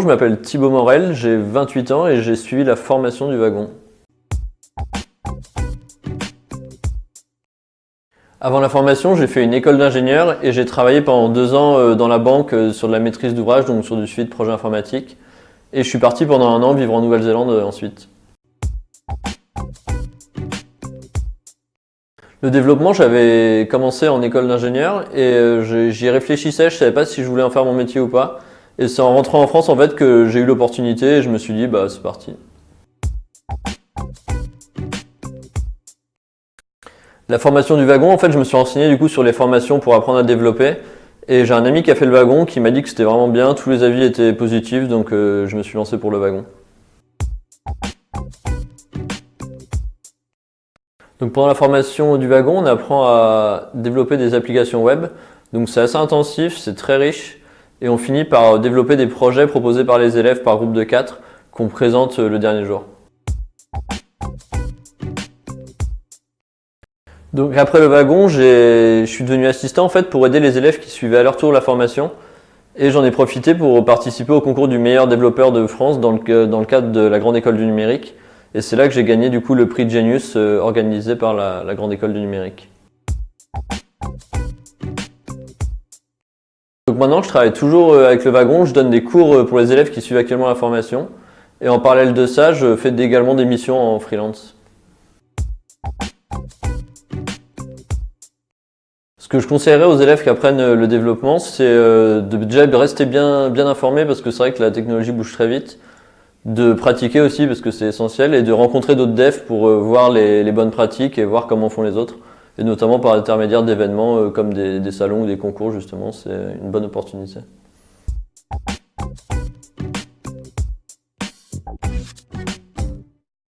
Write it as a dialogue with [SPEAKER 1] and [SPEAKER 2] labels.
[SPEAKER 1] Je m'appelle Thibaut Morel, j'ai 28 ans et j'ai suivi la formation du wagon. Avant la formation, j'ai fait une école d'ingénieur et j'ai travaillé pendant deux ans euh, dans la banque euh, sur de la maîtrise d'ouvrage, donc sur du suivi de projets informatiques. Et je suis parti pendant un an vivre en Nouvelle-Zélande euh, ensuite. Le développement, j'avais commencé en école d'ingénieur et j'y réfléchissais, je savais pas si je voulais en faire mon métier ou pas. Et c'est en rentrant en France en fait que j'ai eu l'opportunité et je me suis dit bah c'est parti. La formation du wagon, en fait je me suis renseigné du coup sur les formations pour apprendre à développer et j'ai un ami qui a fait le wagon qui m'a dit que c'était vraiment bien, tous les avis étaient positifs donc euh, je me suis lancé pour le wagon. Donc pendant la formation du wagon, on apprend à développer des applications web. Donc c'est assez intensif, c'est très riche et on finit par développer des projets proposés par les élèves par groupe de 4 qu'on présente le dernier jour. Donc après le wagon, je suis devenu assistant en fait pour aider les élèves qui suivaient à leur tour la formation et j'en ai profité pour participer au concours du meilleur développeur de France dans le, dans le cadre de la Grande École du Numérique et c'est là que j'ai gagné du coup le prix Genius euh, organisé par la Grande École du Numérique. Maintenant, je travaille toujours euh, avec le wagon, je donne des cours euh, pour les élèves qui suivent actuellement la formation. Et en parallèle de ça, je fais également des missions en freelance. Ce que je conseillerais aux élèves qui apprennent euh, le développement, c'est de déjà rester bien, bien informés parce que c'est vrai que la technologie bouge très vite, de pratiquer aussi parce que c'est essentiel et de rencontrer d'autres devs pour voir les bonnes pratiques et voir comment font les autres et notamment par l'intermédiaire d'événements euh, comme des, des salons ou des concours justement, c'est une bonne opportunité.